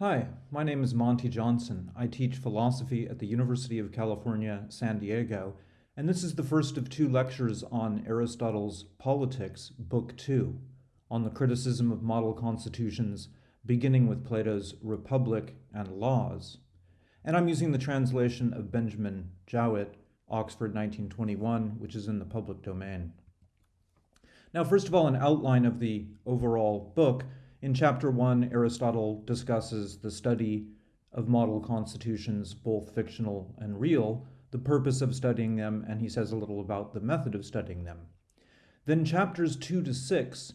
Hi, my name is Monty Johnson. I teach philosophy at the University of California, San Diego, and this is the first of two lectures on Aristotle's Politics, Book Two, on the criticism of model constitutions, beginning with Plato's Republic and Laws. And I'm using the translation of Benjamin Jowett, Oxford 1921, which is in the public domain. Now, first of all, an outline of the overall book. In chapter one, Aristotle discusses the study of model constitutions, both fictional and real, the purpose of studying them, and he says a little about the method of studying them. Then chapters two to six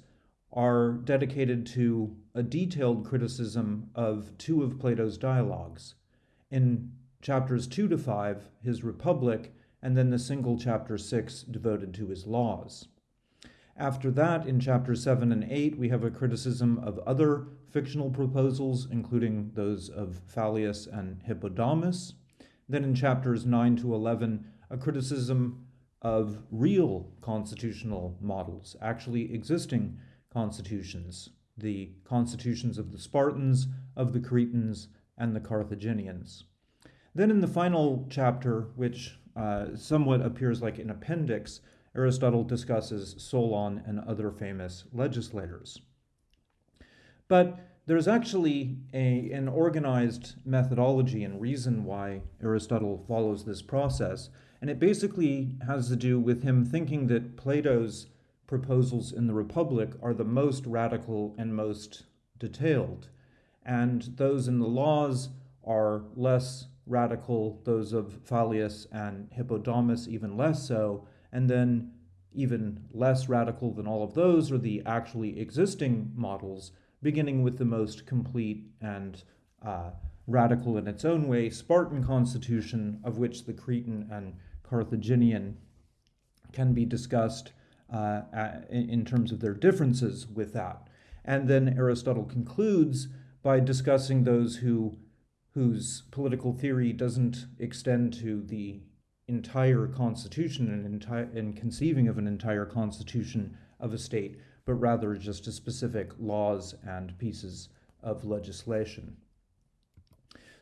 are dedicated to a detailed criticism of two of Plato's dialogues. In chapters two to five, his Republic, and then the single chapter six devoted to his laws. After that, in chapters 7 and 8, we have a criticism of other fictional proposals, including those of Phaleas and Hippodamus. Then in chapters 9 to 11, a criticism of real constitutional models, actually existing constitutions, the constitutions of the Spartans, of the Cretans, and the Carthaginians. Then in the final chapter, which uh, somewhat appears like an appendix, Aristotle discusses Solon and other famous legislators. But there's actually a, an organized methodology and reason why Aristotle follows this process, and it basically has to do with him thinking that Plato's proposals in the Republic are the most radical and most detailed, and those in the laws are less radical, those of Phaleas and Hippodamus even less so, and then even less radical than all of those are the actually existing models, beginning with the most complete and uh, radical in its own way Spartan constitution, of which the Cretan and Carthaginian can be discussed uh, in terms of their differences with that. And then Aristotle concludes by discussing those who whose political theory doesn't extend to the entire constitution and, entire, and conceiving of an entire constitution of a state, but rather just specific laws and pieces of legislation.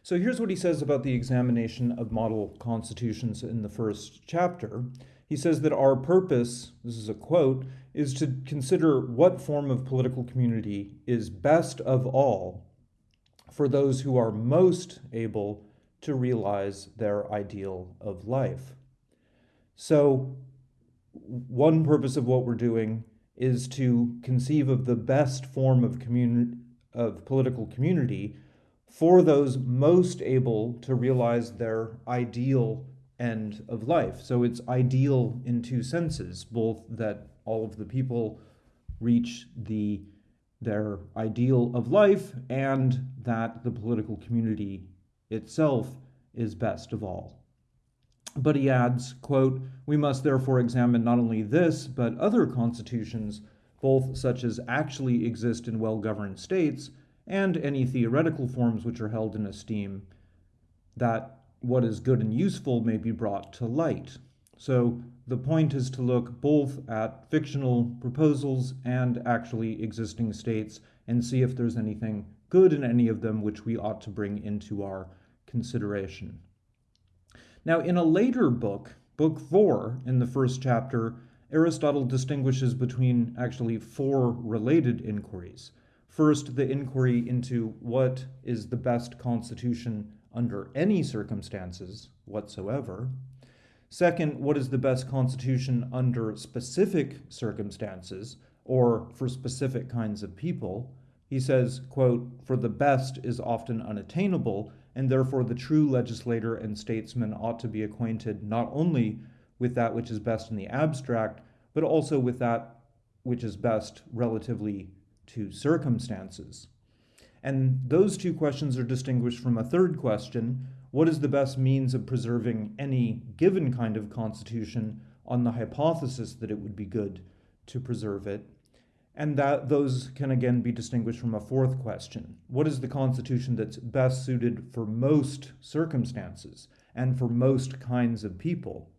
So here's what he says about the examination of model constitutions in the first chapter. He says that our purpose, this is a quote, is to consider what form of political community is best of all for those who are most able to realize their ideal of life. So, one purpose of what we're doing is to conceive of the best form of community of political community for those most able to realize their ideal end of life. So it's ideal in two senses, both that all of the people reach the their ideal of life and that the political community itself is best of all. But he adds, quote, we must therefore examine not only this, but other constitutions, both such as actually exist in well-governed states, and any theoretical forms which are held in esteem, that what is good and useful may be brought to light. So the point is to look both at fictional proposals and actually existing states and see if there's anything good in any of them which we ought to bring into our consideration. Now, in a later book, Book 4, in the first chapter, Aristotle distinguishes between actually four related inquiries. First, the inquiry into what is the best constitution under any circumstances whatsoever. Second, what is the best constitution under specific circumstances or for specific kinds of people? He says, quote, for the best is often unattainable, and therefore the true legislator and statesman ought to be acquainted not only with that which is best in the abstract, but also with that which is best relatively to circumstances. And those two questions are distinguished from a third question, what is the best means of preserving any given kind of constitution on the hypothesis that it would be good to preserve it? And that those can again be distinguished from a fourth question. What is the constitution that's best suited for most circumstances and for most kinds of people?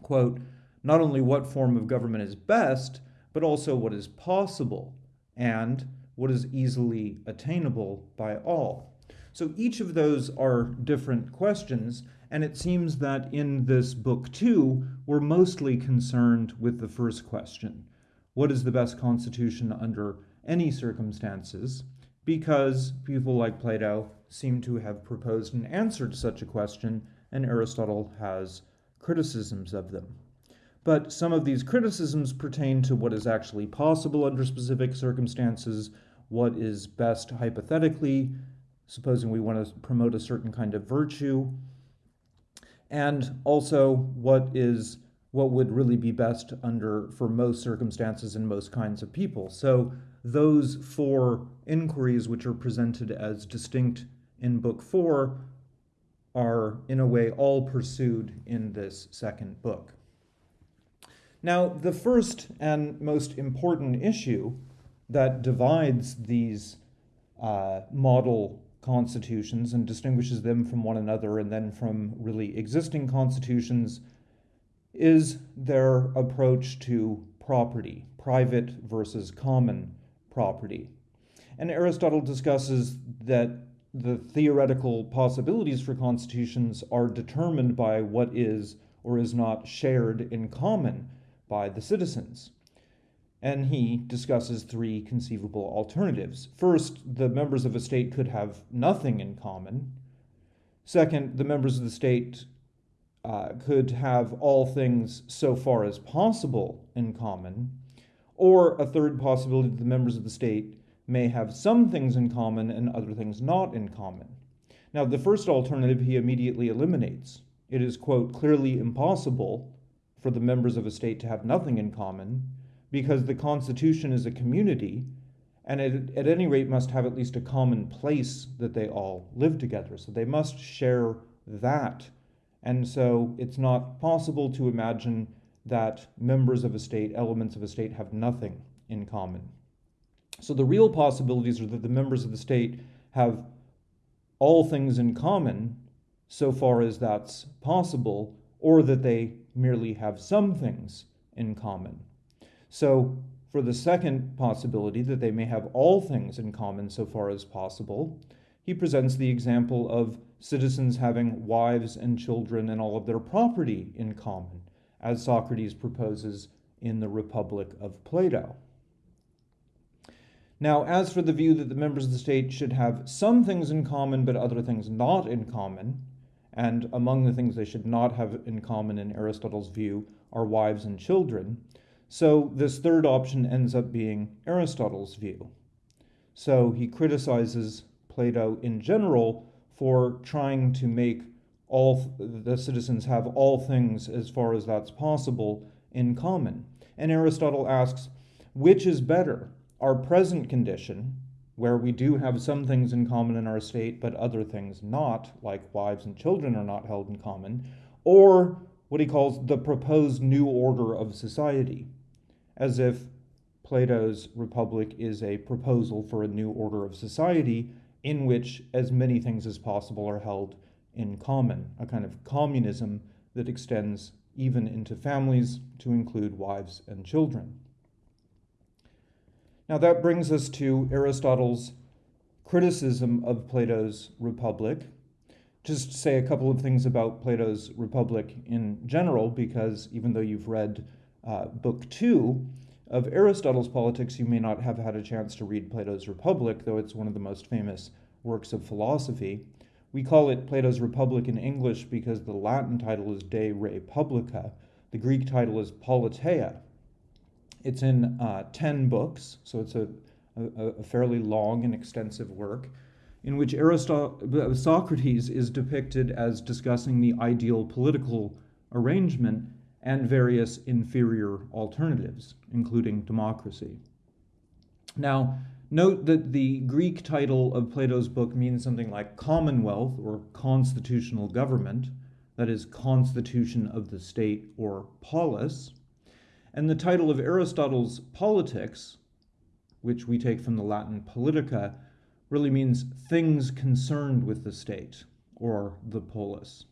Quote, not only what form of government is best, but also what is possible and what is easily attainable by all. So each of those are different questions, and it seems that in this book too, we're mostly concerned with the first question What is the best constitution under any circumstances? Because people like Plato seem to have proposed an answer to such a question, and Aristotle has criticisms of them. But some of these criticisms pertain to what is actually possible under specific circumstances, what is best hypothetically, supposing we want to promote a certain kind of virtue, and also what is what would really be best under for most circumstances and most kinds of people. So those four inquiries which are presented as distinct in book 4 are in a way all pursued in this second book. Now, the first and most important issue that divides these uh, model constitutions and distinguishes them from one another and then from really existing constitutions is their approach to property, private versus common property. And Aristotle discusses that the theoretical possibilities for constitutions are determined by what is or is not shared in common by the citizens and he discusses three conceivable alternatives. First, the members of a state could have nothing in common. Second, the members of the state uh, could have all things so far as possible in common. Or a third possibility that the members of the state may have some things in common and other things not in common. Now, the first alternative he immediately eliminates. It is, quote, clearly impossible for the members of a state to have nothing in common because the Constitution is a community and it, at any rate must have at least a common place that they all live together. So they must share that. And so it's not possible to imagine that members of a state, elements of a state, have nothing in common. So the real possibilities are that the members of the state have all things in common, so far as that's possible, or that they merely have some things in common. So, for the second possibility, that they may have all things in common so far as possible, he presents the example of citizens having wives and children and all of their property in common, as Socrates proposes in the Republic of Plato. Now, as for the view that the members of the state should have some things in common but other things not in common, and among the things they should not have in common in Aristotle's view are wives and children, so this third option ends up being Aristotle's view. So he criticizes Plato in general for trying to make all the citizens have all things as far as that's possible in common. And Aristotle asks, which is better, our present condition, where we do have some things in common in our state, but other things not, like wives and children are not held in common, or what he calls the proposed new order of society, as if Plato's Republic is a proposal for a new order of society in which as many things as possible are held in common, a kind of communism that extends even into families to include wives and children. Now that brings us to Aristotle's criticism of Plato's Republic. Just say a couple of things about Plato's Republic in general, because even though you've read uh, book two of Aristotle's Politics, you may not have had a chance to read Plato's Republic, though it's one of the most famous works of philosophy. We call it Plato's Republic in English because the Latin title is De Re Publica. The Greek title is Politeia. It's in uh, 10 books, so it's a, a, a, fairly long and extensive work, in which Aristotle, Socrates is depicted as discussing the ideal political arrangement and various inferior alternatives, including democracy. Now, note that the Greek title of Plato's book means something like commonwealth or constitutional government, that is, constitution of the state or polis, and the title of Aristotle's Politics, which we take from the Latin politica, really means things concerned with the state or the polis.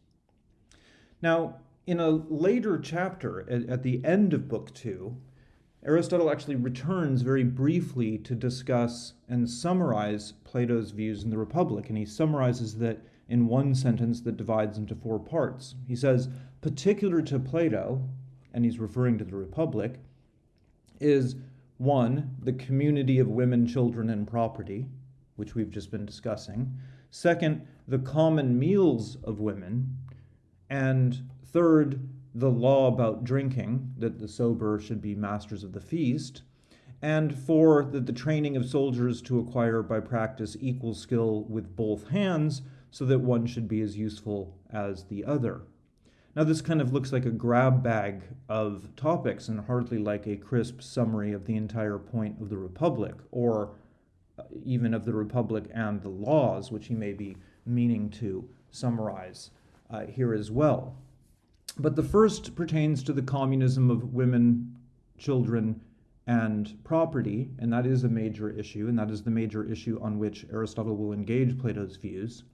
Now, in a later chapter, at, at the end of Book Two, Aristotle actually returns very briefly to discuss and summarize Plato's views in the Republic, and he summarizes that in one sentence that divides into four parts. He says, particular to Plato, and he's referring to the Republic, is one, the community of women, children, and property, which we've just been discussing. Second, the common meals of women. And third, the law about drinking, that the sober should be masters of the feast. And four, that the training of soldiers to acquire by practice equal skill with both hands, so that one should be as useful as the other. Now, this kind of looks like a grab bag of topics and hardly like a crisp summary of the entire point of the Republic, or uh, even of the Republic and the laws, which he may be meaning to summarize uh, here as well. But the first pertains to the communism of women, children, and property, and that is a major issue, and that is the major issue on which Aristotle will engage Plato's views.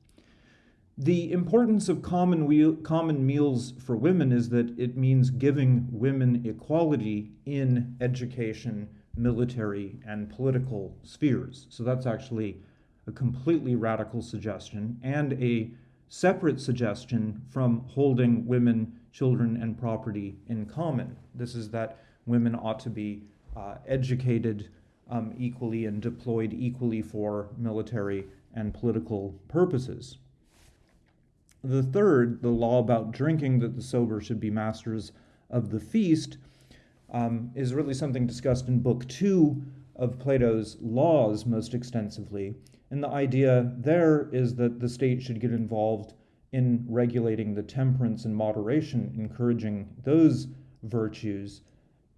The importance of common, wheel, common meals for women is that it means giving women equality in education, military, and political spheres. So that's actually a completely radical suggestion and a separate suggestion from holding women, children, and property in common. This is that women ought to be uh, educated um, equally and deployed equally for military and political purposes. The third, the law about drinking, that the sober should be masters of the feast, um, is really something discussed in Book Two of Plato's Laws most extensively. And the idea there is that the state should get involved in regulating the temperance and moderation, encouraging those virtues,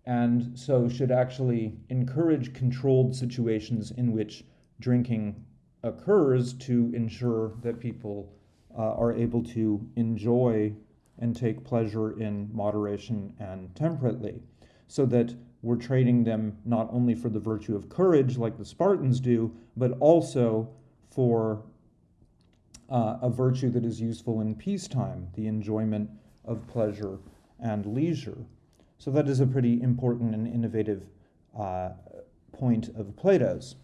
and so should actually encourage controlled situations in which drinking occurs to ensure that people uh, are able to enjoy and take pleasure in moderation and temperately, so that we're training them not only for the virtue of courage, like the Spartans do, but also for uh, a virtue that is useful in peacetime, the enjoyment of pleasure and leisure. So, that is a pretty important and innovative uh, point of Plato's.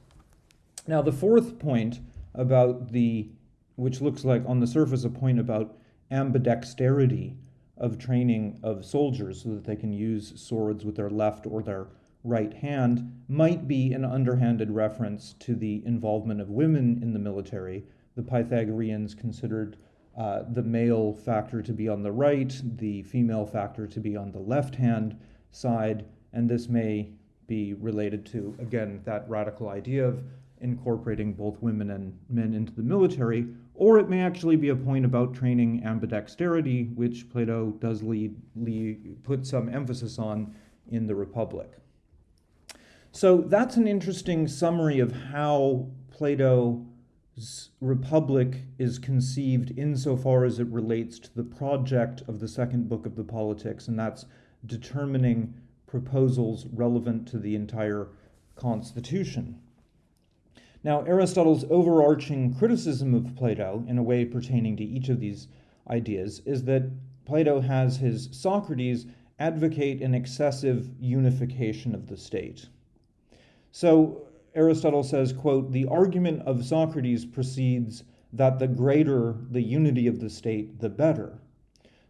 Now, the fourth point about the which looks like on the surface a point about ambidexterity of training of soldiers so that they can use swords with their left or their right hand, might be an underhanded reference to the involvement of women in the military. The Pythagoreans considered uh, the male factor to be on the right, the female factor to be on the left hand side, and this may be related to, again, that radical idea of incorporating both women and men into the military, or it may actually be a point about training ambidexterity, which Plato does lead, lead, put some emphasis on in the Republic. So that's an interesting summary of how Plato's Republic is conceived insofar as it relates to the project of the second book of the Politics, and that's determining proposals relevant to the entire Constitution. Now, Aristotle's overarching criticism of Plato, in a way pertaining to each of these ideas, is that Plato has his Socrates advocate an excessive unification of the state. So Aristotle says, quote, the argument of Socrates proceeds that the greater the unity of the state, the better.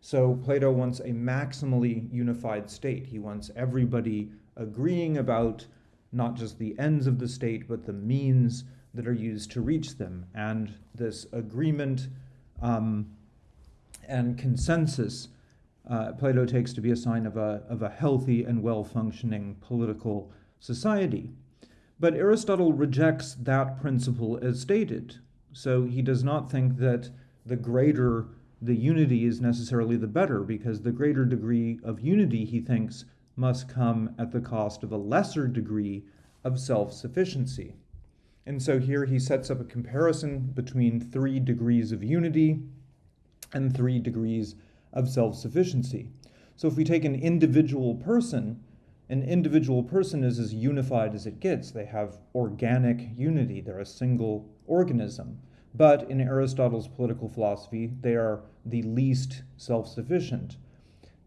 So Plato wants a maximally unified state. He wants everybody agreeing about not just the ends of the state, but the means that are used to reach them. And this agreement um, and consensus, uh, Plato takes to be a sign of a, of a healthy and well functioning political society. But Aristotle rejects that principle as stated. So he does not think that the greater the unity is necessarily the better, because the greater degree of unity, he thinks, must come at the cost of a lesser degree of self sufficiency. And so here he sets up a comparison between three degrees of unity and three degrees of self sufficiency. So if we take an individual person, an individual person is as unified as it gets. They have organic unity, they're a single organism. But in Aristotle's political philosophy, they are the least self sufficient.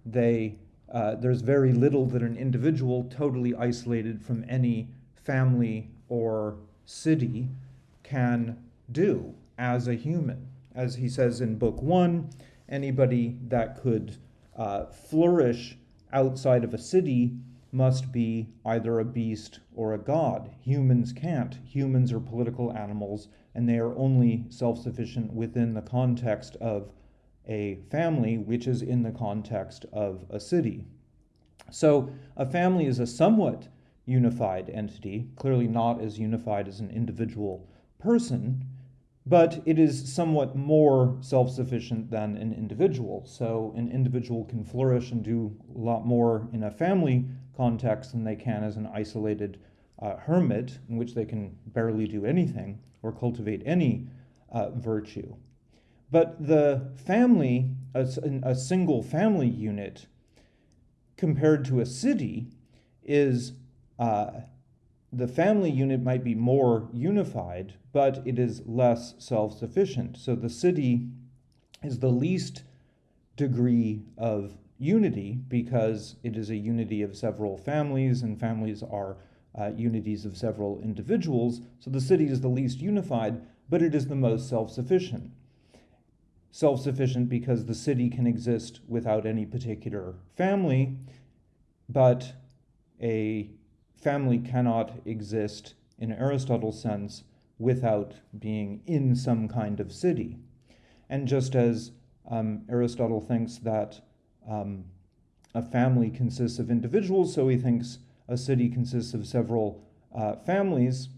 They uh, there's very little that an individual, totally isolated from any family or city, can do as a human. As he says in Book One, anybody that could uh, flourish outside of a city must be either a beast or a god. Humans can't. Humans are political animals, and they are only self sufficient within the context of a family, which is in the context of a city. So a family is a somewhat unified entity, clearly not as unified as an individual person, but it is somewhat more self sufficient than an individual. So an individual can flourish and do a lot more in a family context than they can as an isolated uh, hermit, in which they can barely do anything or cultivate any uh, virtue. But the family, a, a single family unit, compared to a city, is uh, the family unit might be more unified, but it is less self sufficient. So the city is the least degree of unity because it is a unity of several families, and families are uh, unities of several individuals. So the city is the least unified, but it is the most self sufficient. Self sufficient because the city can exist without any particular family, but a family cannot exist in Aristotle's sense without being in some kind of city. And just as um, Aristotle thinks that um, a family consists of individuals, so he thinks a city consists of several uh, families,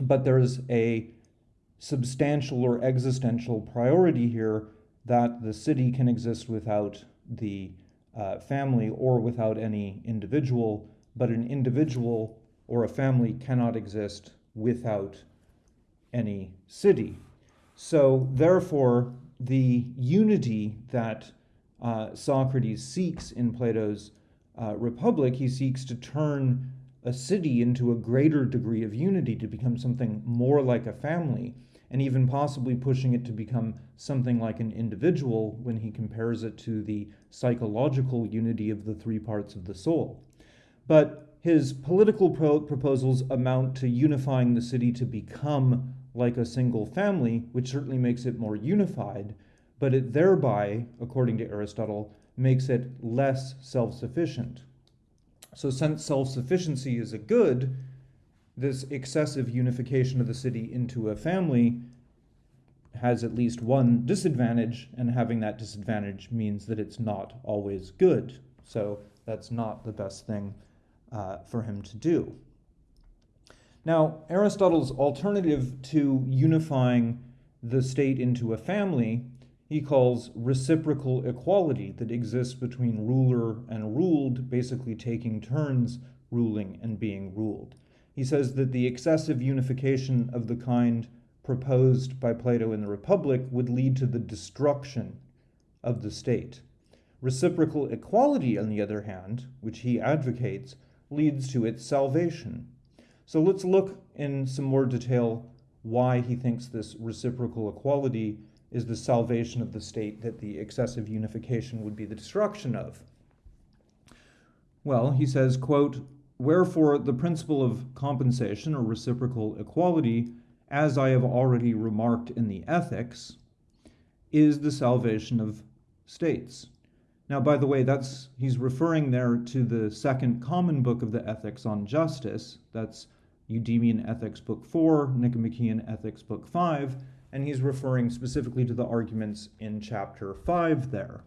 but there's a substantial or existential priority here that the city can exist without the uh, family or without any individual, but an individual or a family cannot exist without any city. So, therefore, the unity that uh, Socrates seeks in Plato's uh, Republic, he seeks to turn a city into a greater degree of unity, to become something more like a family, and even possibly pushing it to become something like an individual when he compares it to the psychological unity of the three parts of the soul. But his political pro- proposals amount to unifying the city to become like a single family, which certainly makes it more unified, but it thereby, according to Aristotle, makes it less self sufficient. So, since self sufficiency is a good, this excessive unification of the city into a family has at least one disadvantage, and having that disadvantage means that it's not always good. So, that's not the best thing uh, for him to do. Now, Aristotle's alternative to unifying the state into a family he calls reciprocal equality that exists between ruler and ruled, basically taking turns ruling and being ruled. He says that the excessive unification of the kind proposed by Plato in the Republic would lead to the destruction of the state. Reciprocal equality, on the other hand, which he advocates, leads to its salvation. So let's look in some more detail why he thinks this reciprocal equality is the salvation of the state that the excessive unification would be the destruction of. Well, he says, quote, Wherefore the principle of compensation or reciprocal equality, as I have already remarked in the Ethics, is the salvation of states. Now, by the way, that's he's referring there to the second common book of the Ethics on justice. That's Eudemian Ethics Book 4, Nicomachean Ethics Book 5, and he's referring specifically to the arguments in chapter 5 there,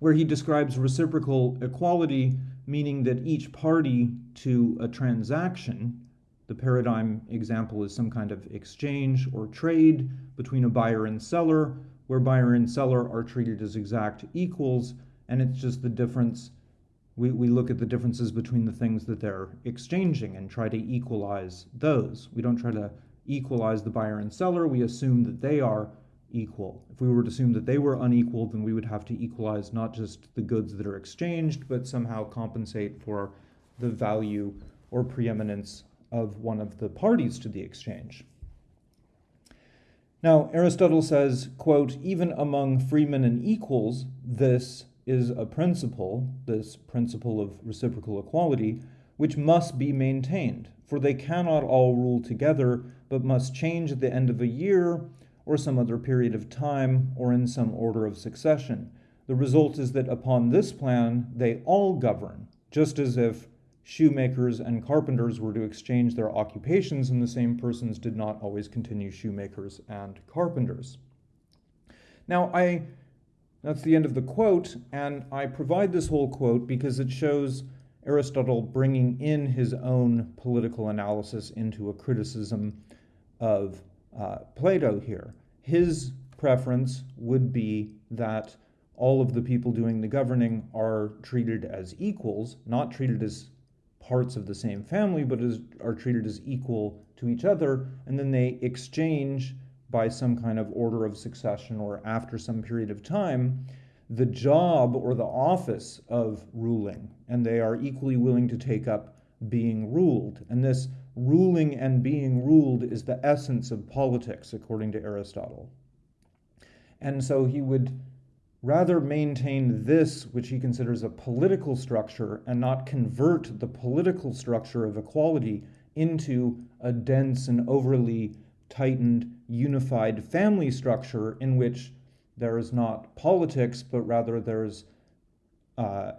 where he describes reciprocal equality, meaning that each party to a transaction, the paradigm example is some kind of exchange or trade between a buyer and seller, where buyer and seller are treated as exact equals, and it's just the difference. We, we look at the differences between the things that they're exchanging and try to equalize those. We don't try to equalize the buyer and seller, we assume that they are equal. If we were to assume that they were unequal, then we would have to equalize not just the goods that are exchanged, but somehow compensate for the value or preeminence of one of the parties to the exchange. Now, Aristotle says, quote, even among freemen and equals, this is a principle, this principle of reciprocal equality, which must be maintained, for they cannot all rule together, but must change at the end of a year or some other period of time or in some order of succession. The result is that upon this plan they all govern, just as if shoemakers and carpenters were to exchange their occupations and the same persons did not always continue shoemakers and carpenters. Now, I that's the end of the quote, and I provide this whole quote because it shows Aristotle bringing in his own political analysis into a criticism of uh, Plato here. His preference would be that all of the people doing the governing are treated as equals, not treated as parts of the same family, but as, are treated as equal to each other, and then they exchange by some kind of order of succession or after some period of time the job or the office of ruling, and they are equally willing to take up being ruled. And this ruling and being ruled is the essence of politics, according to Aristotle. And so he would rather maintain this, which he considers a political structure, and not convert the political structure of equality into a dense and overly tightened, unified family structure in which there is not politics, but rather there's uh,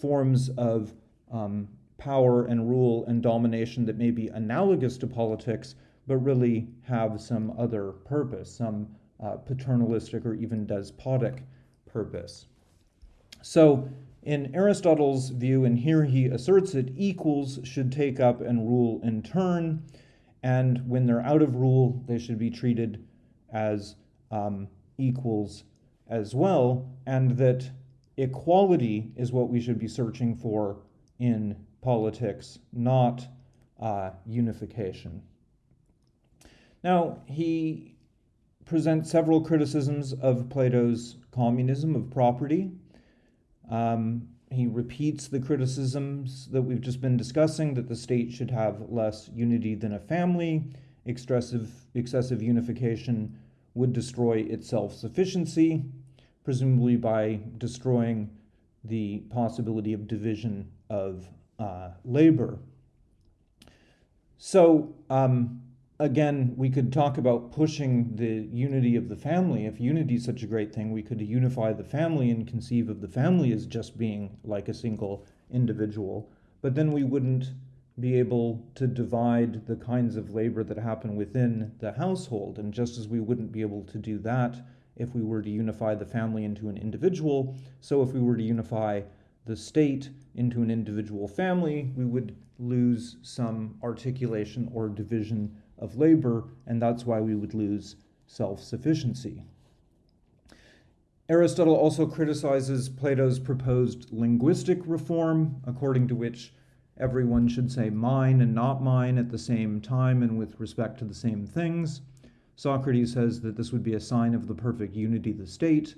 forms of um, power and rule and domination that may be analogous to politics, but really have some other purpose, some uh, paternalistic or even despotic purpose. So, in Aristotle's view, and here he asserts it, equals should take up and rule in turn and when they're out of rule, they should be treated as um, equals as well, and that equality is what we should be searching for in politics, not uh, unification. Now, he presents several criticisms of Plato's communism of property. Um, he repeats the criticisms that we've just been discussing that the state should have less unity than a family, excessive, excessive unification would destroy its self sufficiency, presumably by destroying the possibility of division of uh, labor. So, um, again, we could talk about pushing the unity of the family. If unity is such a great thing, we could unify the family and conceive of the family as just being like a single individual. But then we wouldn't be able to divide the kinds of labor that happen within the household. And just as we wouldn't be able to do that if we were to unify the family into an individual, so if we were to unify the state into an individual family, we would lose some articulation or division of labor, and that's why we would lose self sufficiency. Aristotle also criticizes Plato's proposed linguistic reform, according to which everyone should say mine and not mine at the same time and with respect to the same things. Socrates says that this would be a sign of the perfect unity of the state,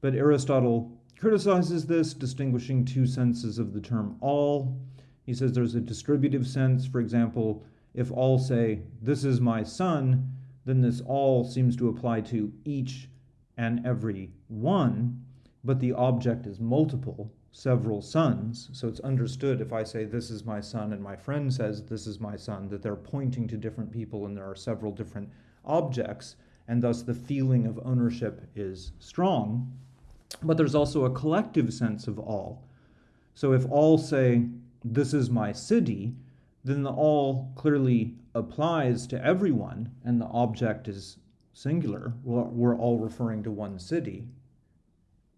but Aristotle criticizes this, distinguishing two senses of the term all. He says there's a distributive sense, for example, if all say, This is my son, then this all seems to apply to each and every one, but the object is multiple, several sons. So it's understood if I say, This is my son, and my friend says, This is my son, that they're pointing to different people and there are several different objects, and thus the feeling of ownership is strong. But there's also a collective sense of all. So if all say, This is my city, then the all clearly applies to everyone and the object is singular. We're all referring to one city.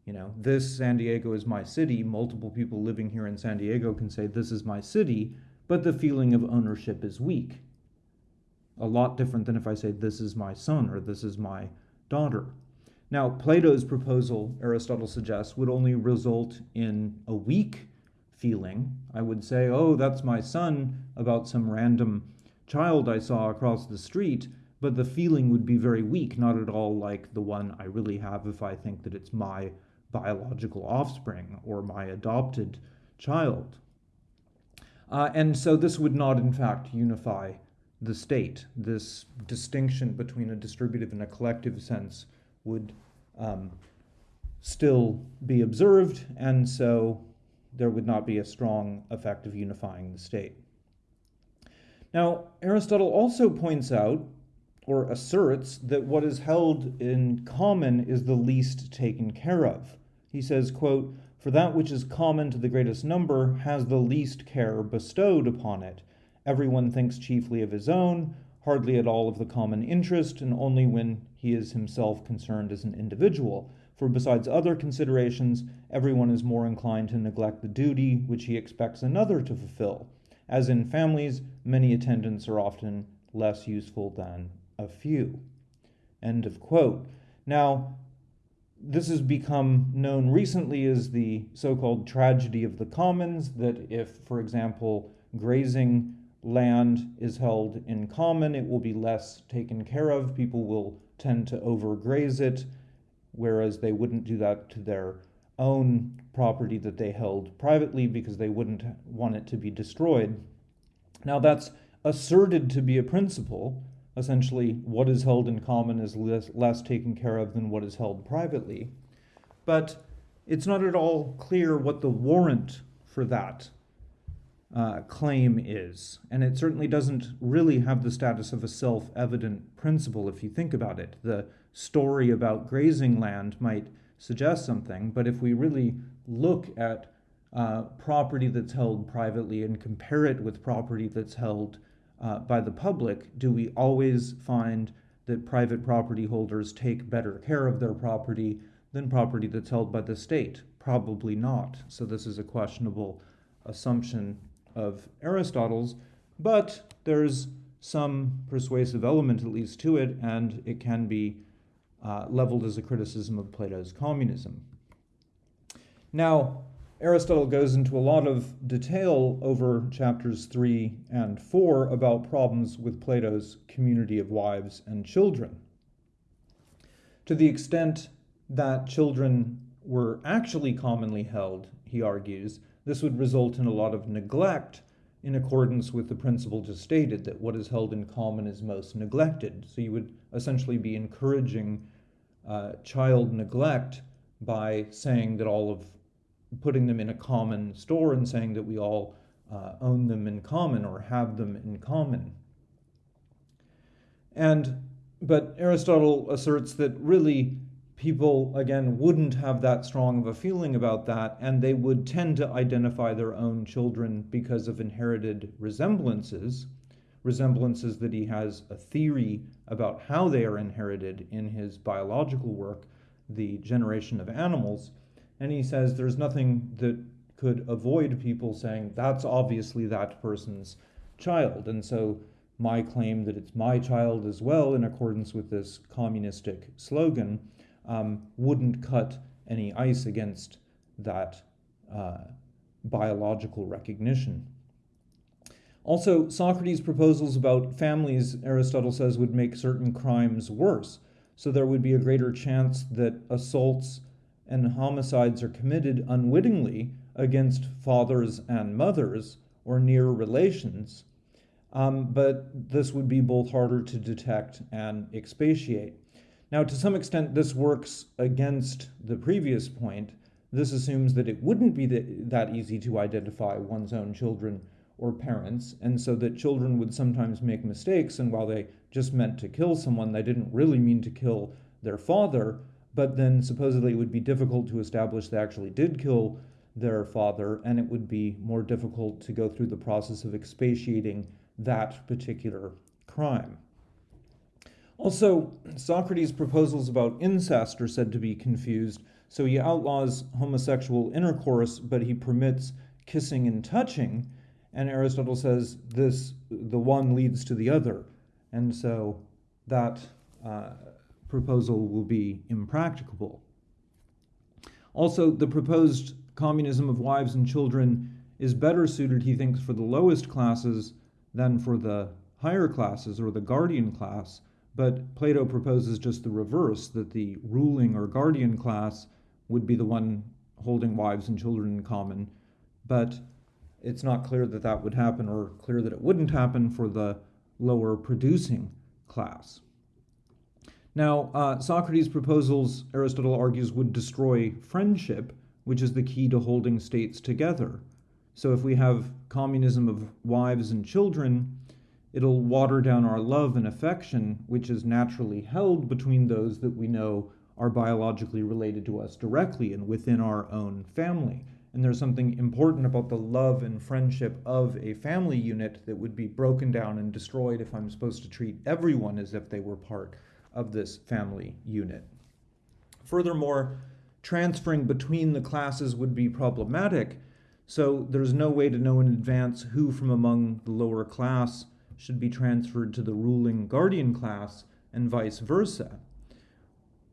You know, this San Diego is my city. Multiple people living here in San Diego can say, This is my city, but the feeling of ownership is weak. A lot different than if I say, This is my son or This is my daughter. Now, Plato's proposal, Aristotle suggests, would only result in a weak feeling. I would say, oh, that's my son about some random child I saw across the street, but the feeling would be very weak, not at all like the one I really have if I think that it's my biological offspring or my adopted child. Uh, and so this would not, in fact, unify the state. This distinction between a distributive and a collective sense would um, still be observed, and so there would not be a strong effect of unifying the state. Now, Aristotle also points out or asserts that what is held in common is the least taken care of. He says, quote, For that which is common to the greatest number has the least care bestowed upon it. Everyone thinks chiefly of his own, hardly at all of the common interest, and only when he is himself concerned as an individual. For besides other considerations, everyone is more inclined to neglect the duty which he expects another to fulfill. As in families, many attendants are often less useful than a few. End of quote. Now, this has become known recently as the so called tragedy of the commons. That if, for example, grazing land is held in common, it will be less taken care of. People will tend to overgraze it, whereas they wouldn't do that to their own property that they held privately because they wouldn't want it to be destroyed. Now, that's asserted to be a principle, essentially what is held in common is less, less taken care of than what is held privately. But it's not at all clear what the warrant for that uh, claim is. And it certainly doesn't really have the status of a self evident principle if you think about it. The story about grazing land might suggest something, but if we really look at uh, property that's held privately and compare it with property that's held uh, by the public, do we always find that private property holders take better care of their property than property that's held by the state? Probably not. So this is a questionable assumption of Aristotle's, but there's some persuasive element at least to it, and it can be uh, leveled as a criticism of Plato's communism. Now, Aristotle goes into a lot of detail over chapters 3 and 4 about problems with Plato's community of wives and children. To the extent that children were actually commonly held, he argues, this would result in a lot of neglect in accordance with the principle just stated that what is held in common is most neglected. So you would essentially be encouraging uh, child neglect by saying that all of putting them in a common store and saying that we all uh, own them in common or have them in common. And but Aristotle asserts that really people again wouldn't have that strong of a feeling about that and they would tend to identify their own children because of inherited resemblances resemblances that he has a theory about how they are inherited in his biological work the generation of animals and he says there's nothing that could avoid people saying that's obviously that person's child. And so my claim that it's my child as well, in accordance with this communistic slogan, um, wouldn't cut any ice against that uh, biological recognition. Also, Socrates' proposals about families, Aristotle says, would make certain crimes worse. So there would be a greater chance that assaults and homicides are committed unwittingly against fathers and mothers or near relations, um, but this would be both harder to detect and expatiate. Now, to some extent, this works against the previous point. This assumes that it wouldn't be that easy to identify one's own children or parents, and so that children would sometimes make mistakes, and while they just meant to kill someone, they didn't really mean to kill their father, but then supposedly it would be difficult to establish they actually did kill their father, and it would be more difficult to go through the process of expatiating that particular crime. Also, Socrates' proposals about incest are said to be confused, so he outlaws homosexual intercourse, but he permits kissing and touching, and Aristotle says this the one leads to the other, and so that uh, proposal will be impracticable. Also, the proposed communism of wives and children is better suited, he thinks, for the lowest classes than for the higher classes or the guardian class. But Plato proposes just the reverse that the ruling or guardian class would be the one holding wives and children in common. But it's not clear that that would happen or clear that it wouldn't happen for the lower producing class. Now, uh, Socrates' proposals, Aristotle argues, would destroy friendship, which is the key to holding states together. So, if we have communism of wives and children, it'll water down our love and affection, which is naturally held between those that we know are biologically related to us directly and within our own family. And there's something important about the love and friendship of a family unit that would be broken down and destroyed if I'm supposed to treat everyone as if they were part of this family unit. Furthermore, transferring between the classes would be problematic, so there's no way to know in advance who from among the lower class should be transferred to the ruling guardian class and vice versa.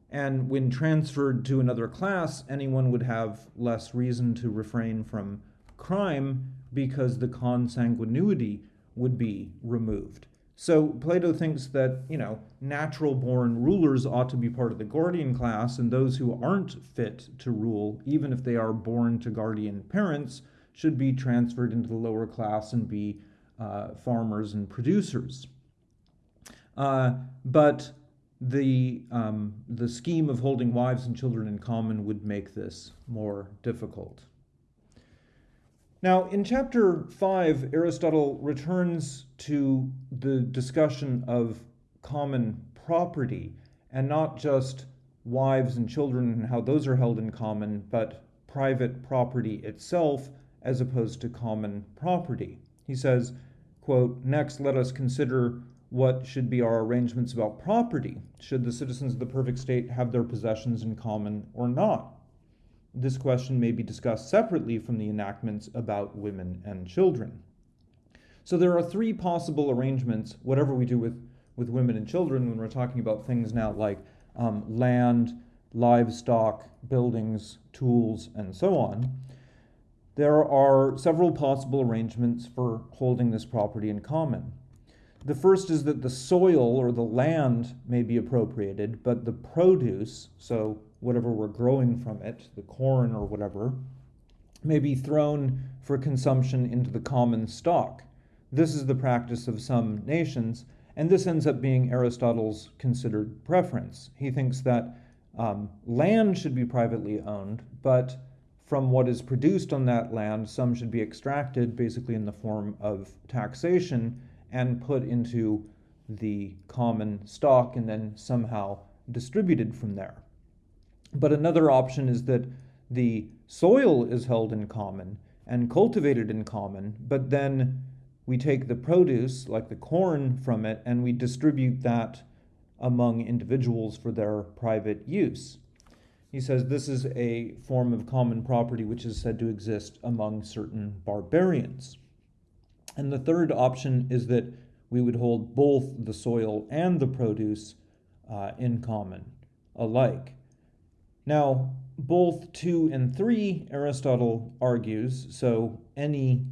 And when transferred to another class, anyone would have less reason to refrain from crime because the consanguinity would be removed. So Plato thinks that, you know, natural born rulers ought to be part of the guardian class, and those who aren't fit to rule, even if they are born to guardian parents, should be transferred into the lower class and be farmers and producers. Uh, but the, um, the scheme of holding wives and children in common would make this more difficult. Now, in chapter 5, Aristotle returns to the discussion of common property, and not just wives and children and how those are held in common, but private property itself as opposed to common property. He says, quote, Next, let us consider what should be our arrangements about property. Should the citizens of the perfect state have their possessions in common or not? This question may be discussed separately from the enactments about women and children. So there are three possible arrangements, whatever we do with, with women and children, when we're talking about things now like um, land, livestock, buildings, tools, and so on. There are several possible arrangements for holding this property in common. The first is that the soil or the land may be appropriated, but the produce, so whatever we're growing from it, the corn or whatever, may be thrown for consumption into the common stock. This is the practice of some nations, and this ends up being Aristotle's considered preference. He thinks that um, land should be privately owned, but from what is produced on that land, some should be extracted basically in the form of taxation and put into the common stock and then somehow distributed from there. But another option is that the soil is held in common and cultivated in common, but then we take the produce, like the corn, from it and we distribute that among individuals for their private use. He says this is a form of common property which is said to exist among certain barbarians. And the third option is that we would hold both the soil and the produce uh, in common alike. Now, both 2 and 3, Aristotle argues, so any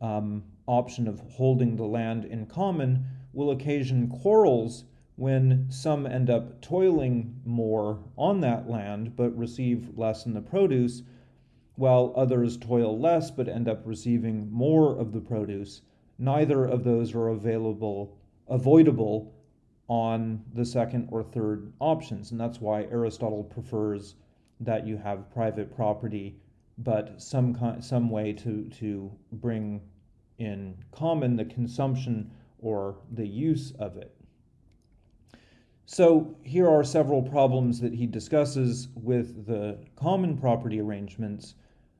um, option of holding the land in common will occasion quarrels when some end up toiling more on that land but receive less in the produce, while others toil less but end up receiving more of the produce neither of those are available, avoidable on the second or third options. And that's why Aristotle prefers that you have private property, but some, kind, some way to, to bring in common the consumption or the use of it. So here are several problems that he discusses with the common property arrangements.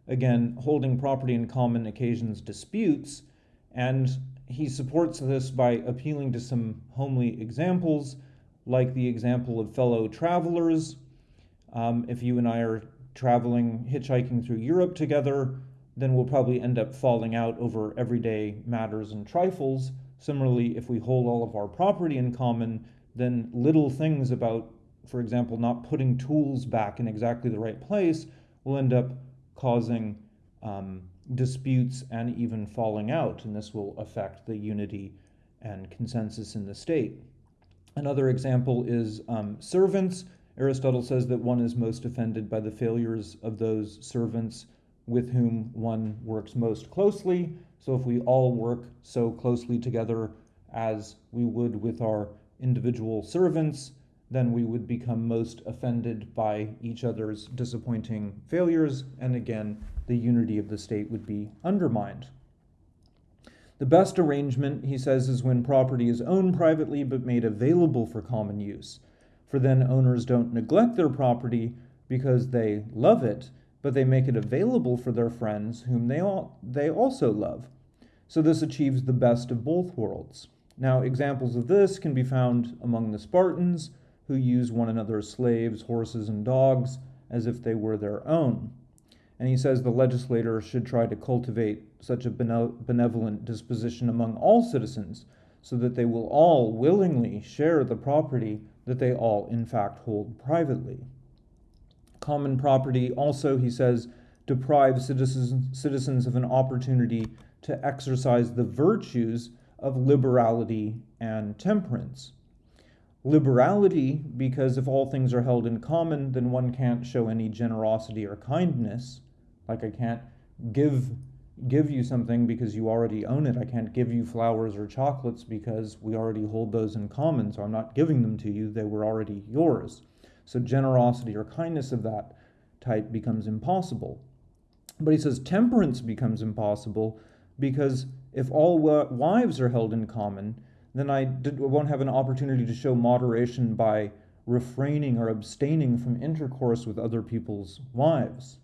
Again, holding property in common occasions disputes, and he supports this by appealing to some homely examples, like the example of fellow travelers. Um, if you and I are traveling, hitchhiking through Europe together, then we'll probably end up falling out over everyday matters and trifles. Similarly, if we hold all of our property in common, then little things about, for example, not putting tools back in exactly the right place will end up causing um, disputes and even falling out, and this will affect the unity and consensus in the state. Another example is um, servants. Aristotle says that one is most offended by the failures of those servants with whom one works most closely. So if we all work so closely together as we would with our individual servants, then we would become most offended by each other's disappointing failures, and again, the unity of the state would be undermined. The best arrangement, he says, is when property is owned privately but made available for common use. For then owners don't neglect their property because they love it, but they make it available for their friends whom they, all, they also love. So this achieves the best of both worlds. Now, examples of this can be found among the Spartans, who use one another's slaves, horses, and dogs as if they were their own. And he says the legislator should try to cultivate such a benevolent disposition among all citizens so that they will all willingly share the property that they all, in fact, hold privately. Common property also, he says, deprives citizens, citizens of an opportunity to exercise the virtues of liberality and temperance liberality because if all things are held in common, then one can't show any generosity or kindness. Like I can't give give you something because you already own it. I can't give you flowers or chocolates because we already hold those in common. So I'm not giving them to you. They were already yours. So generosity or kindness of that type becomes impossible. But he says temperance becomes impossible because if all wives are held in common, then I won't have an opportunity to show moderation by refraining or abstaining from intercourse with other people's wives.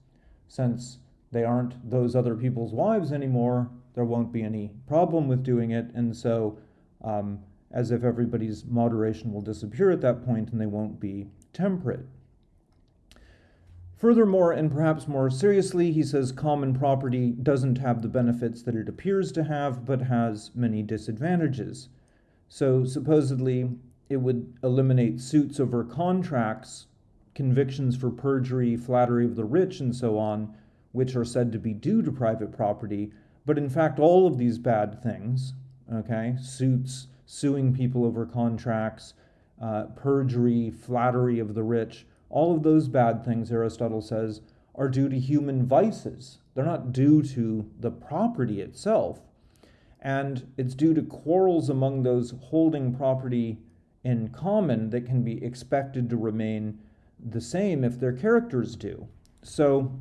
Since they aren't those other people's wives anymore, there won't be any problem with doing it. And so, um, as if everybody's moderation will disappear at that point and they won't be temperate. Furthermore, and perhaps more seriously, he says common property doesn't have the benefits that it appears to have, but has many disadvantages. So supposedly it would eliminate suits over contracts, convictions for perjury, flattery of the rich, and so on, which are said to be due to private property. But in fact, all of these bad things, okay, suits, suing people over contracts, uh, perjury, flattery of the rich, all of those bad things, Aristotle says, are due to human vices. They're not due to the property itself and it's due to quarrels among those holding property in common that can be expected to remain the same if their characters do. So,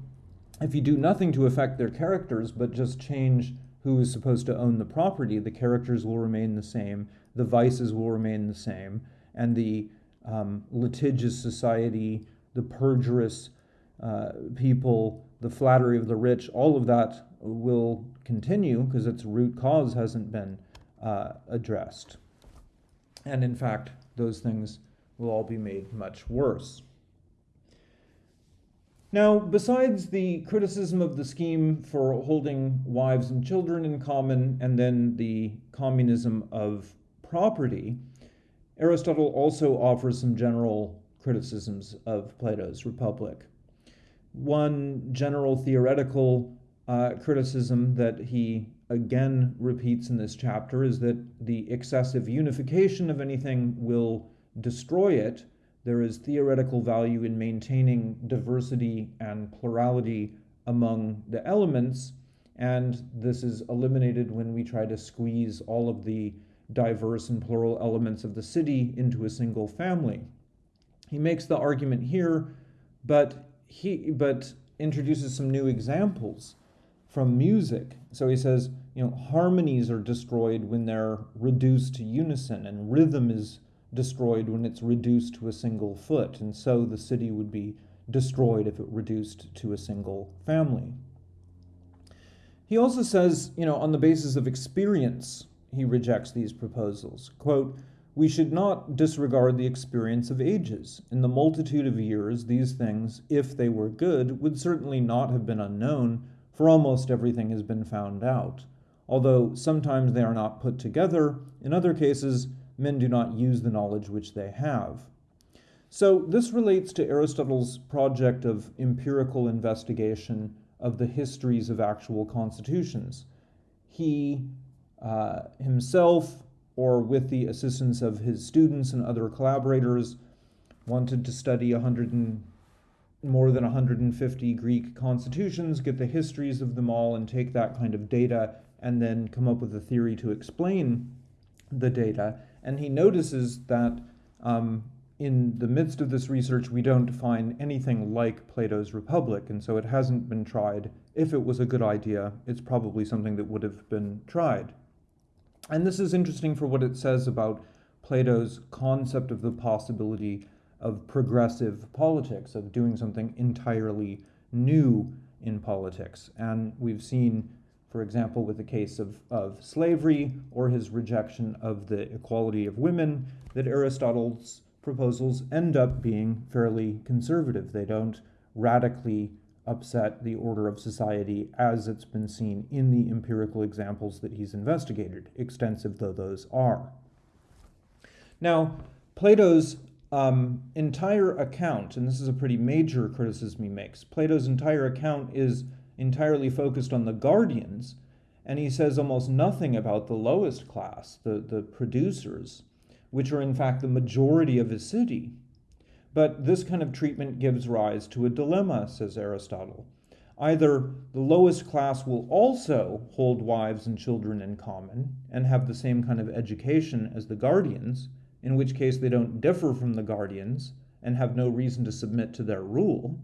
if you do nothing to affect their characters but just change who is supposed to own the property, the characters will remain the same, the vices will remain the same, and the um, litigious society, the perjurous uh, people, the flattery of the rich, all of that will continue because its root cause hasn't been uh, addressed. And in fact, those things will all be made much worse. Now, besides the criticism of the scheme for holding wives and children in common, and then the communism of property, Aristotle also offers some general criticisms of Plato's Republic. One general theoretical uh, criticism that he again repeats in this chapter is that the excessive unification of anything will destroy it. There is theoretical value in maintaining diversity and plurality among the elements, and this is eliminated when we try to squeeze all of the diverse and plural elements of the city into a single family. He makes the argument here, but he but introduces some new examples from music. So he says, you know, harmonies are destroyed when they're reduced to unison, and rhythm is destroyed when it's reduced to a single foot. And so the city would be destroyed if it reduced to a single family. He also says, you know, on the basis of experience, he rejects these proposals. Quote, we should not disregard the experience of ages. In the multitude of years, these things, if they were good, would certainly not have been unknown, for almost everything has been found out. Although sometimes they are not put together, in other cases, men do not use the knowledge which they have. So, this relates to Aristotle's project of empirical investigation of the histories of actual constitutions. He uh, himself, or with the assistance of his students and other collaborators, wanted to study 100 and more than 150 Greek constitutions, get the histories of them all, and take that kind of data and then come up with a theory to explain the data. And he notices that um, in the midst of this research, we don't find anything like Plato's Republic, and so it hasn't been tried. If it was a good idea, it's probably something that would have been tried. And this is interesting for what it says about Plato's concept of the possibility of progressive politics, of doing something entirely new in politics. And we've seen, for example, with the case of, of slavery or his rejection of the equality of women, that Aristotle's proposals end up being fairly conservative. They don't radically upset the order of society as it's been seen in the empirical examples that he's investigated, extensive though those are. Now, Plato's um, entire account, and this is a pretty major criticism he makes, Plato's entire account is entirely focused on the guardians, and he says almost nothing about the lowest class, the, the producers, which are in fact the majority of his city. But this kind of treatment gives rise to a dilemma, says Aristotle. Either the lowest class will also hold wives and children in common and have the same kind of education as the guardians, in which case they don't differ from the guardians and have no reason to submit to their rule,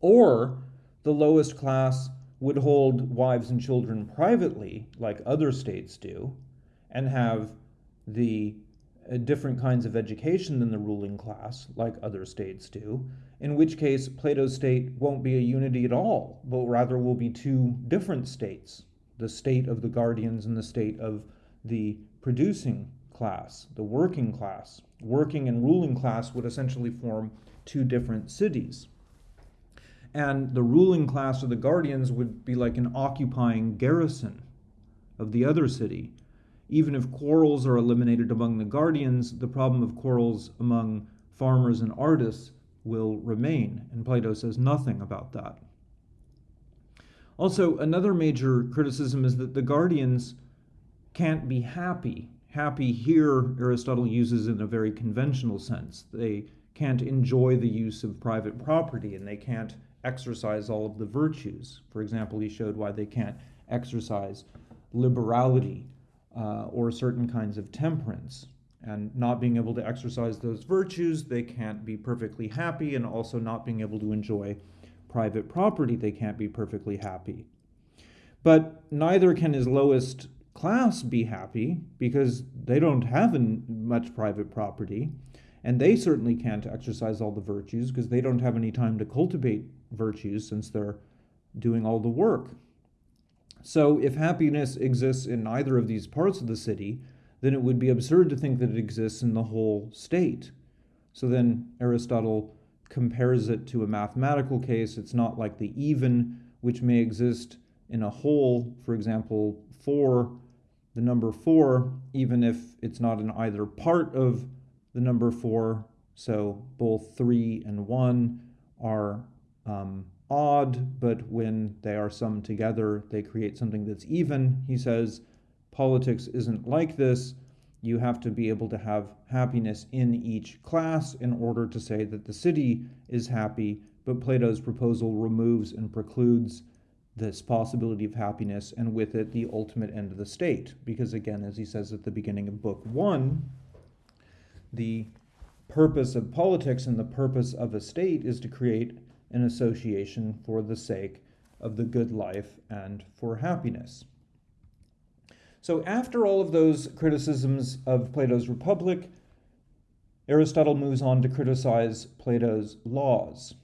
or the lowest class would hold wives and children privately, like other states do, and have the different kinds of education than the ruling class, like other states do, in which case Plato's state won't be a unity at all, but rather will be two different states the state of the guardians and the state of the producing class, the working class. Working and ruling class would essentially form two different cities. And the ruling class or the guardians would be like an occupying garrison of the other city, even if quarrels are eliminated among the guardians, the problem of quarrels among farmers and artists will remain, and Plato says nothing about that. Also, another major criticism is that the guardians can't be happy. Happy here, Aristotle uses in a very conventional sense. They can't enjoy the use of private property and they can't exercise all of the virtues. For example, he showed why they can't exercise liberality uh, or certain kinds of temperance. And not being able to exercise those virtues, they can't be perfectly happy, and also not being able to enjoy private property, they can't be perfectly happy. But neither can his lowest class be happy because they don't have much private property, and they certainly can't exercise all the virtues because they don't have any time to cultivate virtues since they're doing all the work. So, if happiness exists in either of these parts of the city, then it would be absurd to think that it exists in the whole state. So then Aristotle compares it to a mathematical case. It's not like the even, which may exist in a whole, for example, 4, the number 4, even if it's not in either part of the number 4. So both 3 and 1 are um, odd, but when they are summed together, they create something that's even. He says politics isn't like this. You have to be able to have happiness in each class in order to say that the city is happy, but Plato's proposal removes and precludes this possibility of happiness and with it the ultimate end of the state. Because again, as he says at the beginning of book one, the purpose of politics and the purpose of a state is to create an association for the sake of the good life and for happiness. So, after all of those criticisms of Plato's Republic, Aristotle moves on to criticize Plato's laws.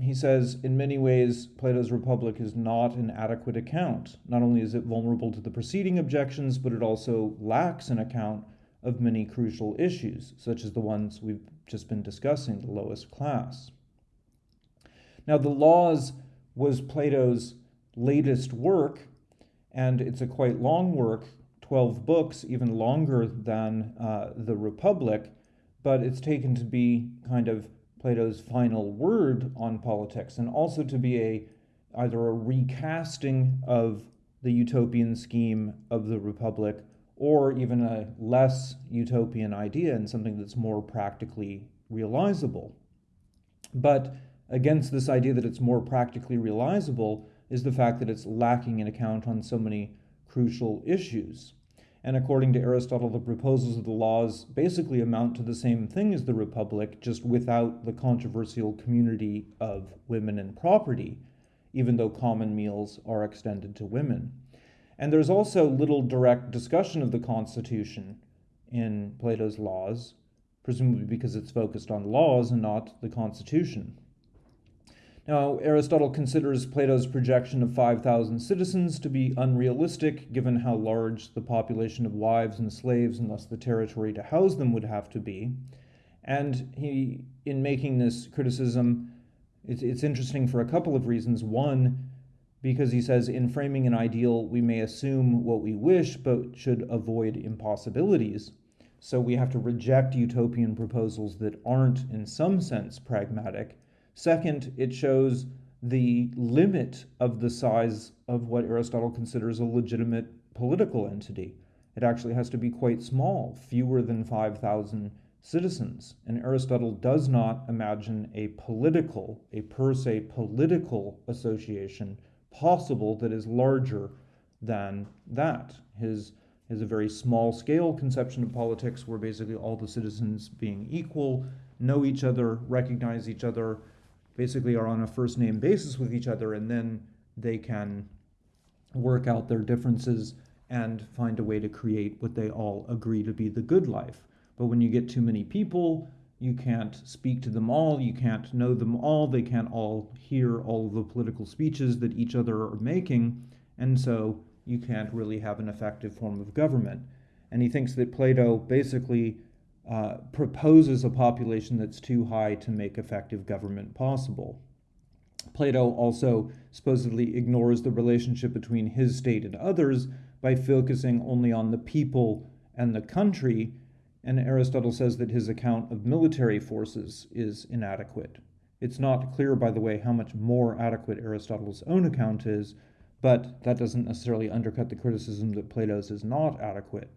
He says, in many ways, Plato's Republic is not an adequate account. Not only is it vulnerable to the preceding objections, but it also lacks an account of many crucial issues, such as the ones we've just been discussing, the lowest class. Now, the Laws was Plato's latest work, and it's a quite long work 12 books, even longer than uh, the Republic, but it's taken to be kind of Plato's final word on politics and also to be a either a recasting of the utopian scheme of the Republic or even a less utopian idea and something that's more practically realizable. But against this idea that it's more practically realizable is the fact that it's lacking an account on so many crucial issues. And according to Aristotle, the proposals of the laws basically amount to the same thing as the Republic, just without the controversial community of women and property, even though common meals are extended to women. And there's also little direct discussion of the Constitution in Plato's laws, presumably because it's focused on laws and not the Constitution. Now, Aristotle considers Plato's projection of 5,000 citizens to be unrealistic given how large the population of wives and slaves and thus the territory to house them would have to be. And he, in making this criticism, it's, it's interesting for a couple of reasons. One, because he says, in framing an ideal, we may assume what we wish, but should avoid impossibilities. So we have to reject utopian proposals that aren't, in some sense, pragmatic. Second, it shows the limit of the size of what Aristotle considers a legitimate political entity. It actually has to be quite small, fewer than 5,000 citizens. And Aristotle does not imagine a political, a per se political association possible that is larger than that. His is a very small scale conception of politics where basically all the citizens being equal know each other, recognize each other, basically are on a first name basis with each other, and then they can work out their differences and find a way to create what they all agree to be the good life. But when you get too many people, you can't speak to them all, you can't know them all, they can't all hear all the political speeches that each other are making, and so you can't really have an effective form of government. And he thinks that Plato basically uh, proposes a population that's too high to make effective government possible. Plato also supposedly ignores the relationship between his state and others by focusing only on the people and the country, and Aristotle says that his account of military forces is inadequate. It's not clear, by the way, how much more adequate Aristotle's own account is, but that doesn't necessarily undercut the criticism that Plato's is not adequate.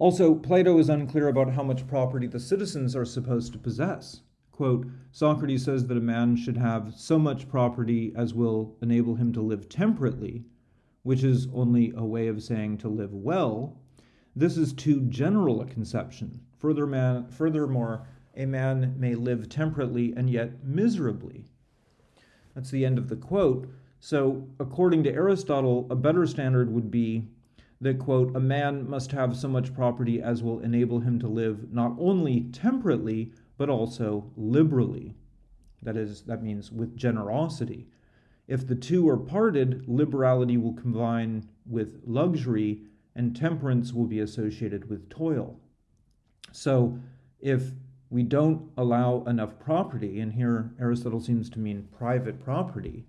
Also, Plato is unclear about how much property the citizens are supposed to possess. Quote, Socrates says that a man should have so much property as will enable him to live temperately, which is only a way of saying to live well. This is too general a conception. Further man, furthermore, a man may live temperately and yet miserably. That's the end of the quote. So, according to Aristotle, a better standard would be that, quote, a man must have so much property as will enable him to live not only temperately, but also liberally. That is, that means with generosity. If the two are parted, liberality will combine with luxury, and temperance will be associated with toil. So, if we don't allow enough property, and here Aristotle seems to mean private property,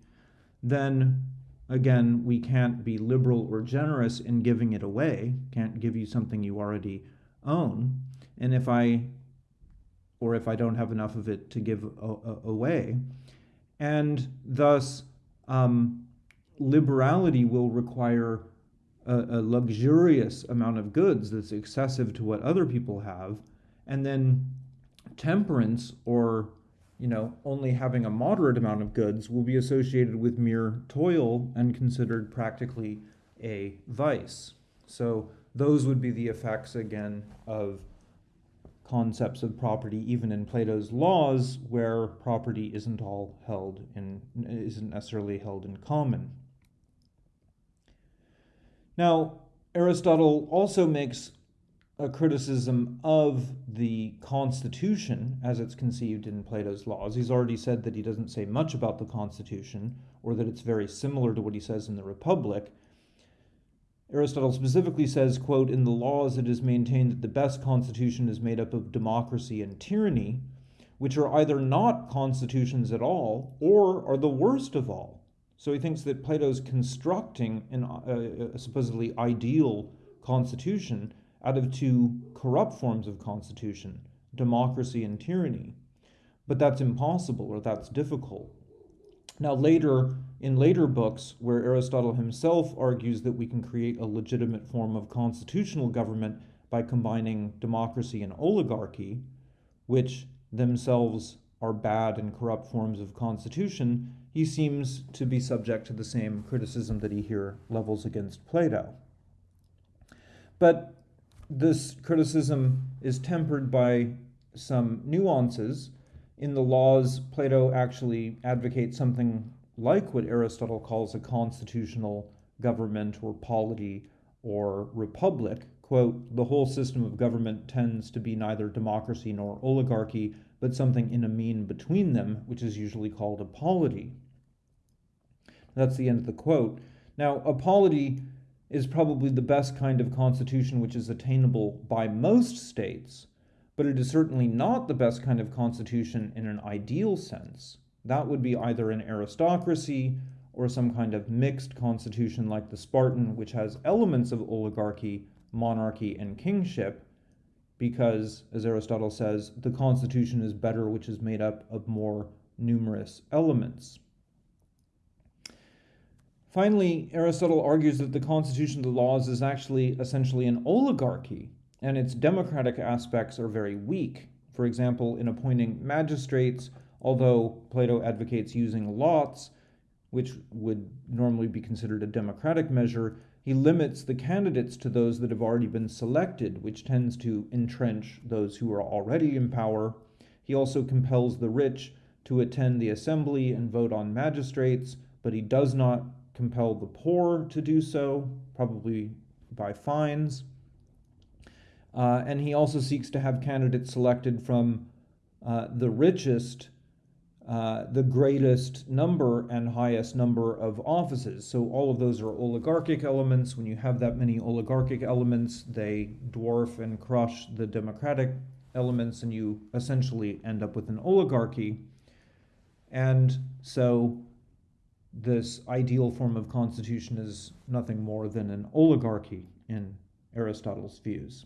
then again, we can't be liberal or generous in giving it away, can't give you something you already own. And if I, or if I don't have enough of it to give away, and thus um, liberality will require a, a luxurious amount of goods that's excessive to what other people have, and then temperance or you know, only having a moderate amount of goods will be associated with mere toil and considered practically a vice. So those would be the effects again of concepts of property even in Plato's laws where property isn't all held in isn't necessarily held in common. Now, Aristotle also makes a criticism of the Constitution as it's conceived in Plato's laws. He's already said that he doesn't say much about the Constitution, or that it's very similar to what he says in the Republic. Aristotle specifically says, quote, In the laws it is maintained that the best constitution is made up of democracy and tyranny, which are either not constitutions at all or are the worst of all. So he thinks that Plato's constructing an, uh, a supposedly ideal constitution out of two corrupt forms of constitution, democracy and tyranny. But that's impossible or that's difficult. Now, later, in later books, where Aristotle himself argues that we can create a legitimate form of constitutional government by combining democracy and oligarchy, which themselves are bad and corrupt forms of constitution, he seems to be subject to the same criticism that he here levels against Plato. But this criticism is tempered by some nuances. In the laws, Plato actually advocates something like what Aristotle calls a constitutional government or polity or republic. Quote, the whole system of government tends to be neither democracy nor oligarchy, but something in a mean between them, which is usually called a polity. That's the end of the quote. Now, a polity is probably the best kind of constitution which is attainable by most states, but it is certainly not the best kind of constitution in an ideal sense. That would be either an aristocracy or some kind of mixed constitution like the Spartan, which has elements of oligarchy, monarchy, and kingship, because, as Aristotle says, the constitution is better which is made up of more numerous elements. Finally, Aristotle argues that the constitution of the laws is actually essentially an oligarchy, and its democratic aspects are very weak. For example, in appointing magistrates, although Plato advocates using lots, which would normally be considered a democratic measure, he limits the candidates to those that have already been selected, which tends to entrench those who are already in power. He also compels the rich to attend the assembly and vote on magistrates, but he does not compel the poor to do so, probably by fines. Uh, and he also seeks to have candidates selected from uh, the richest, uh, the greatest number and highest number of offices. So all of those are oligarchic elements. When you have that many oligarchic elements, they dwarf and crush the democratic elements, and you essentially end up with an oligarchy. And so this ideal form of constitution is nothing more than an oligarchy in Aristotle's views.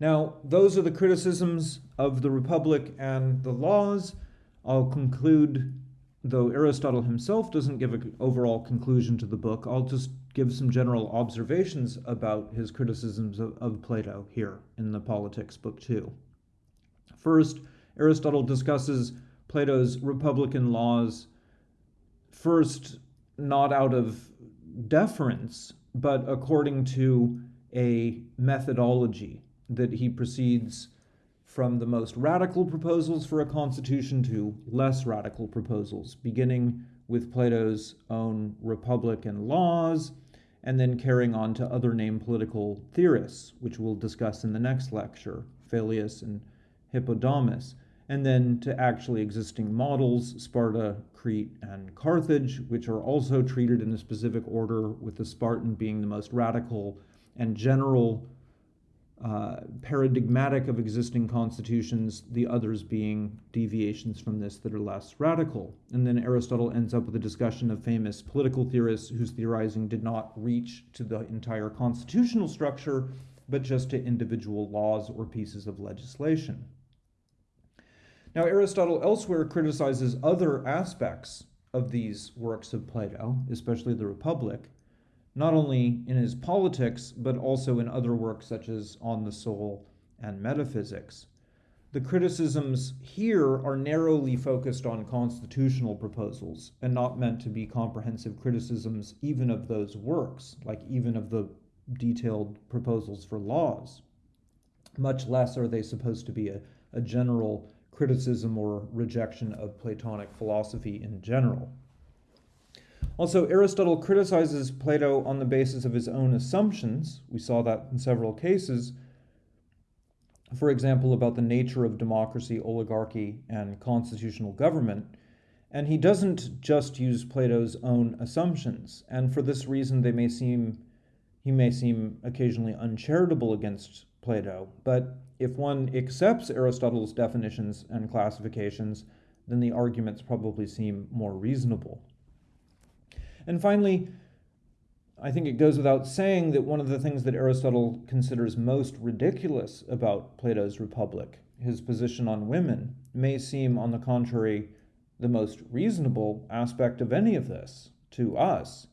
Now, those are the criticisms of the Republic and the laws. I'll conclude, though Aristotle himself doesn't give an overall conclusion to the book, I'll just give some general observations about his criticisms of, of Plato here in the Politics, Book 2. First, Aristotle discusses Plato's Republic and laws first not out of deference, but according to a methodology that he proceeds from the most radical proposals for a constitution to less radical proposals, beginning with Plato's own Republic and laws, and then carrying on to other named political theorists, which we'll discuss in the next lecture, Phaleas and Hippodamus and then to actually existing models, Sparta, Crete, and Carthage, which are also treated in a specific order, with the Spartan being the most radical and general, uh, paradigmatic of existing constitutions, the others being deviations from this that are less radical. And then Aristotle ends up with a discussion of famous political theorists whose theorizing did not reach to the entire constitutional structure, but just to individual laws or pieces of legislation. Now, Aristotle elsewhere criticizes other aspects of these works of Plato, especially the Republic, not only in his politics, but also in other works such as On the Soul and Metaphysics. The criticisms here are narrowly focused on constitutional proposals and not meant to be comprehensive criticisms even of those works, like even of the detailed proposals for laws. Much less are they supposed to be a, a general criticism or rejection of Platonic philosophy in general. Also, Aristotle criticizes Plato on the basis of his own assumptions. We saw that in several cases. For example, about the nature of democracy, oligarchy, and constitutional government. And he doesn't just use Plato's own assumptions. And for this reason, they may seem, he may seem occasionally uncharitable against Plato. But if one accepts Aristotle's definitions and classifications, then the arguments probably seem more reasonable. And finally, I think it goes without saying that one of the things that Aristotle considers most ridiculous about Plato's Republic, his position on women, may seem, on the contrary, the most reasonable aspect of any of this to us.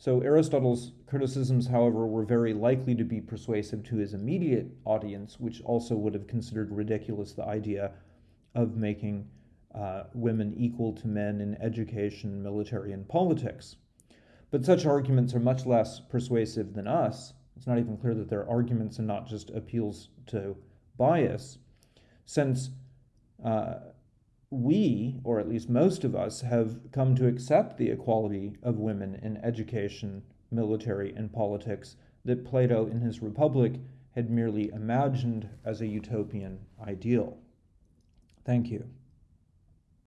So Aristotle's criticisms, however, were very likely to be persuasive to his immediate audience, which also would have considered ridiculous the idea of making uh, women equal to men in education, military, and politics. But such arguments are much less persuasive than us, it's not even clear that they're arguments and not just appeals to bias, since uh, we, or at least most of us, have come to accept the equality of women in education, military, and politics that Plato in his Republic had merely imagined as a utopian ideal. Thank you.